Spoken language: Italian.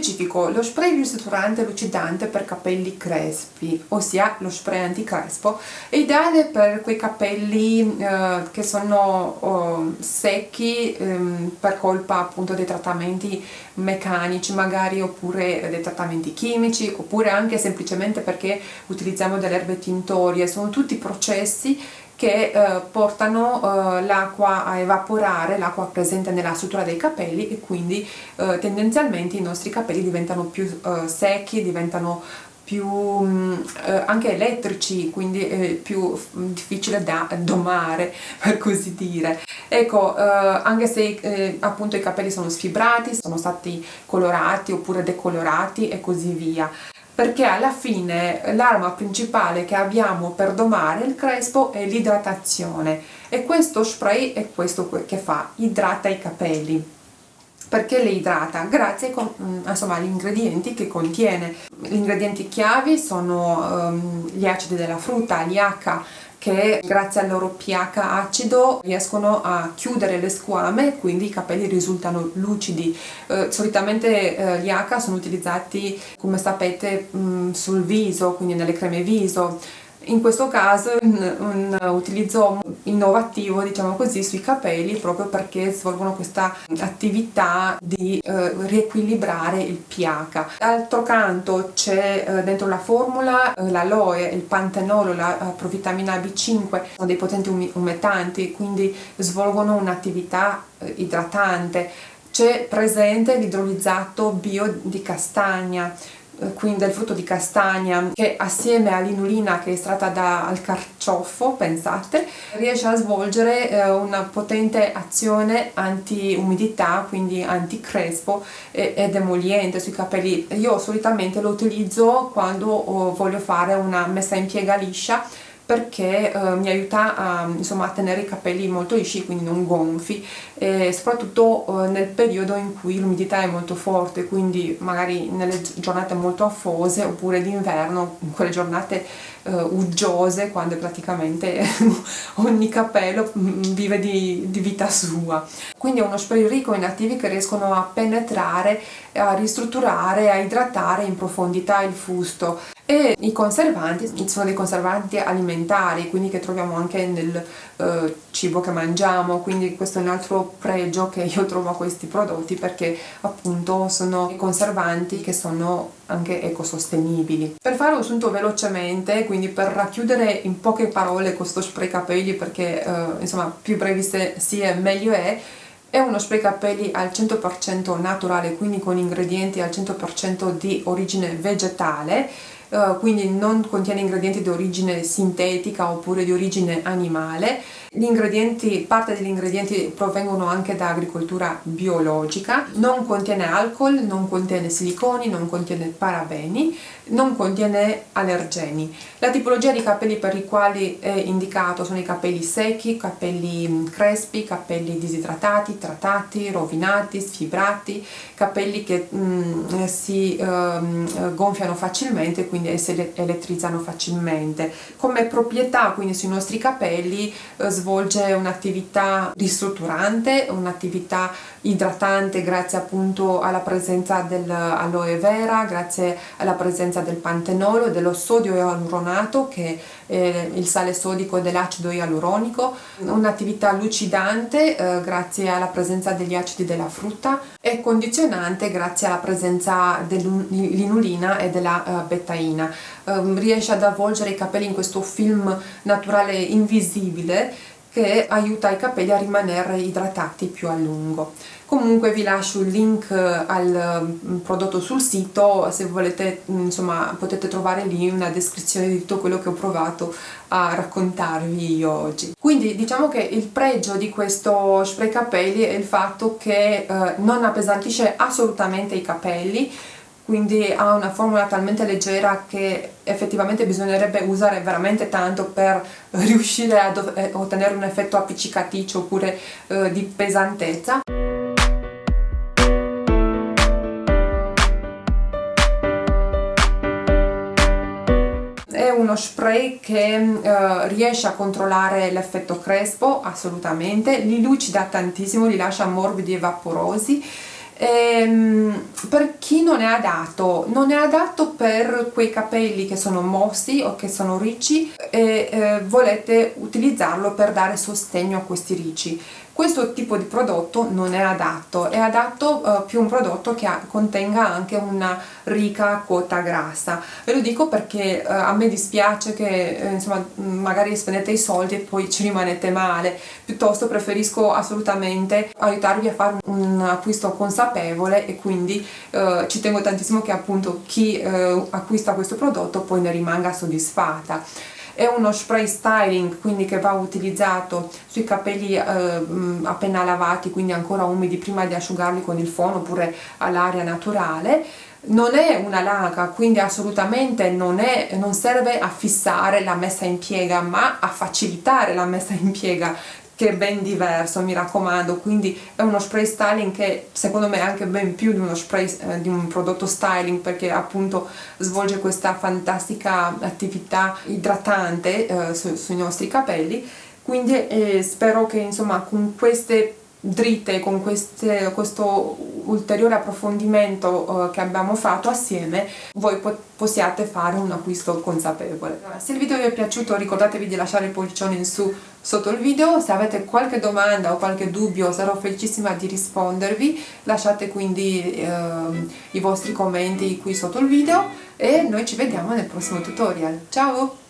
Specifico, lo spray ristrutturante lucidante per capelli crespi, ossia lo spray anticrespo, è ideale per quei capelli eh, che sono oh, secchi ehm, per colpa appunto dei trattamenti meccanici magari oppure dei trattamenti chimici oppure anche semplicemente perché utilizziamo delle erbe tintorie, sono tutti processi che eh, portano eh, l'acqua a evaporare, l'acqua presente nella struttura dei capelli e quindi eh, tendenzialmente i nostri capelli diventano più eh, secchi, diventano più mm, eh, anche elettrici, quindi è più difficile da domare, per così dire. Ecco, eh, anche se eh, appunto i capelli sono sfibrati, sono stati colorati oppure decolorati e così via perché alla fine l'arma principale che abbiamo per domare il crespo è l'idratazione e questo spray è questo che fa, idrata i capelli perché le idrata? Grazie mm, agli ingredienti che contiene. Gli ingredienti chiavi sono um, gli acidi della frutta, l'IH, che grazie al loro pH acido riescono a chiudere le squame quindi i capelli risultano lucidi. Eh, solitamente eh, gli H sono utilizzati come sapete mh, mm, sul viso quindi nelle creme viso in questo caso un, un, utilizzo innovativo diciamo così sui capelli proprio perché svolgono questa attività di eh, riequilibrare il pH d'altro canto c'è eh, dentro la formula eh, l'aloe, il pantenolo, la uh, provitamina B5 sono dei potenti um umetanti quindi svolgono un'attività eh, idratante. C'è presente l'idrolizzato bio di castagna quindi del frutto di castagna che assieme all'inulina che è estratta dal carciofo, pensate, riesce a svolgere eh, una potente azione anti-umidità, quindi anti-crespo ed emoliente sui capelli. Io solitamente lo utilizzo quando oh, voglio fare una messa in piega liscia perché eh, mi aiuta a, insomma, a, tenere i capelli molto lisci, quindi non gonfi, e soprattutto eh, nel periodo in cui l'umidità è molto forte, quindi magari nelle giornate molto affose oppure d'inverno, in quelle giornate eh, uggiose, quando praticamente ogni capello mm, vive di, di, vita sua. Quindi è uno spray ricco in attivi che riescono a penetrare, a ristrutturare, a idratare in profondità il fusto e i conservanti sono dei conservanti alimentari quindi che troviamo anche nel eh, cibo che mangiamo quindi questo è un altro pregio che io trovo a questi prodotti perché appunto sono conservanti che sono anche ecosostenibili. Per fare un sunto velocemente, quindi per racchiudere in poche parole questo spray capelli perché eh, insomma più brevi si è meglio è, è uno spray capelli al 100% naturale, quindi con ingredienti al 100% di origine vegetale eh, quindi non contiene ingredienti di origine sintetica oppure di origine animale. Gli ingredienti, parte degli ingredienti provengono anche da agricoltura biologica, non contiene alcol, non contiene siliconi, non contiene parabeni, non contiene allergeni. La tipologia di capelli per i quali è indicato sono i capelli secchi, capelli mm, crespi, capelli disidratati, trattati, rovinati, sfibrati, capelli che mm, si eh, gonfiano facilmente, quindi si elettrizzano facilmente. Come proprietà quindi sui nostri capelli eh, svolge un'attività ristrutturante, un'attività idratante grazie appunto alla presenza dell'aloe vera, grazie alla presenza del pantenolo dello sodio ialuronato che è il sale sodico dell'acido ialuronico, un'attività lucidante eh, grazie alla presenza degli acidi della frutta e condizionante grazie alla presenza dell'inulina e della uh, betaina. Um, riesce ad avvolgere i capelli in questo film naturale invisibile che aiuta i capelli a rimanere idratati più a lungo. Comunque vi lascio il link eh, al mm, prodotto sul sito, se volete mm, insomma potete trovare lì una descrizione di tutto quello che ho provato a raccontarvi io oggi. Quindi diciamo che il pregio di questo spray capelli è il fatto che eh, non appesantisce assolutamente i capelli, quindi ha una formula talmente leggera che effettivamente bisognerebbe usare veramente tanto per riuscire a eh, ottenere un effetto appiccicaticcio oppure eh, di pesantezza. uno spray che eh, riesce a controllare l'effetto crespo assolutamente, li lucida tantissimo, li lascia morbidi e vaporosi ehm, per chi non è adatto non è adatto per quei capelli che sono mossi o che sono ricci e eh, volete utilizzarlo per dare sostegno a questi ricci questo tipo di prodotto non è adatto, è adatto uh, più un prodotto che ha, contenga anche una ricca quota grassa. Ve lo dico perché uh, a me dispiace che eh, insomma magari spendete i soldi e poi ci rimanete male, piuttosto preferisco assolutamente aiutarvi a fare un acquisto consapevole e quindi uh, ci tengo tantissimo che appunto chi acquista questo prodotto poi ne rimanga soddisfatta è uno spray styling quindi che va utilizzato sui capelli eh, appena lavati quindi ancora umidi prima di asciugarli con il fono oppure all'aria naturale. Non è una laca quindi assolutamente non, è, non serve a fissare la messa in piega ma a facilitare la messa in piega che è ben diverso, mi raccomando, quindi è uno spray styling che secondo me è anche ben più di uno spray eh, di un prodotto styling perché appunto svolge questa fantastica attività idratante eh, su, sui nostri capelli. Quindi eh, spero che insomma con queste dritte con queste, questo ulteriore approfondimento uh, che abbiamo fatto assieme voi po possiate fare un acquisto consapevole. Se il video vi è piaciuto ricordatevi di lasciare il pollicione in su sotto il video, se avete qualche domanda o qualche dubbio sarò felicissima di rispondervi, lasciate quindi uh, i vostri commenti qui sotto il video e noi ci vediamo nel prossimo tutorial. Ciao!